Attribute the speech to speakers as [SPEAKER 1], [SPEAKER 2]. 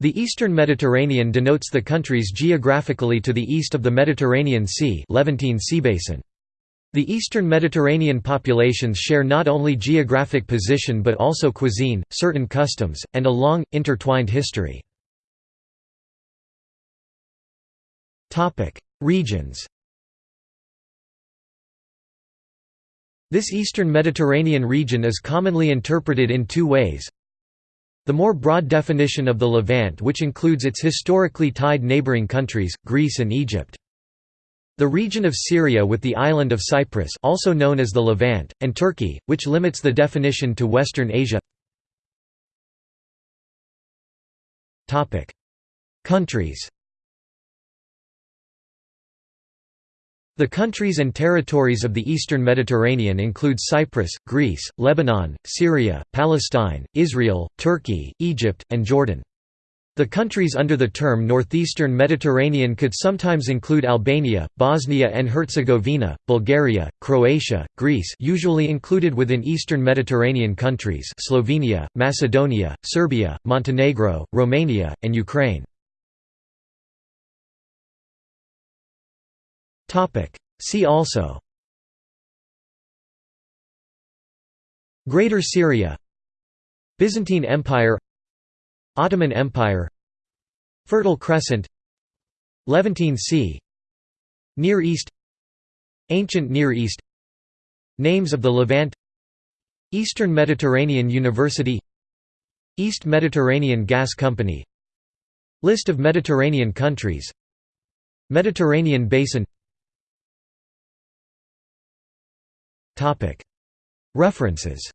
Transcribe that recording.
[SPEAKER 1] The Eastern Mediterranean denotes the countries geographically to the east of the Mediterranean Sea Levantine Seabasin. The Eastern Mediterranean populations share not only geographic position but also cuisine, certain customs, and a long, intertwined history. Regions This Eastern Mediterranean region is commonly interpreted in two ways. The more broad definition of the Levant which includes its historically tied neighboring countries, Greece and Egypt. The region of Syria with the island of Cyprus also known as the Levant, and Turkey, which limits the definition to Western Asia Countries The countries and territories of the Eastern Mediterranean include Cyprus, Greece, Lebanon, Syria, Palestine, Israel, Turkey, Egypt, and Jordan. The countries under the term Northeastern Mediterranean could sometimes include Albania, Bosnia and Herzegovina, Bulgaria, Croatia, Greece usually included within Eastern Mediterranean countries Slovenia, Macedonia, Serbia, Montenegro, Romania, and Ukraine. See also. Greater Syria. Byzantine Empire. Ottoman Empire. Fertile Crescent. Levantine Sea. Near East. Ancient Near East. Names of the Levant. Eastern Mediterranean University. East Mediterranean Gas Company. List of Mediterranean countries. Mediterranean Basin References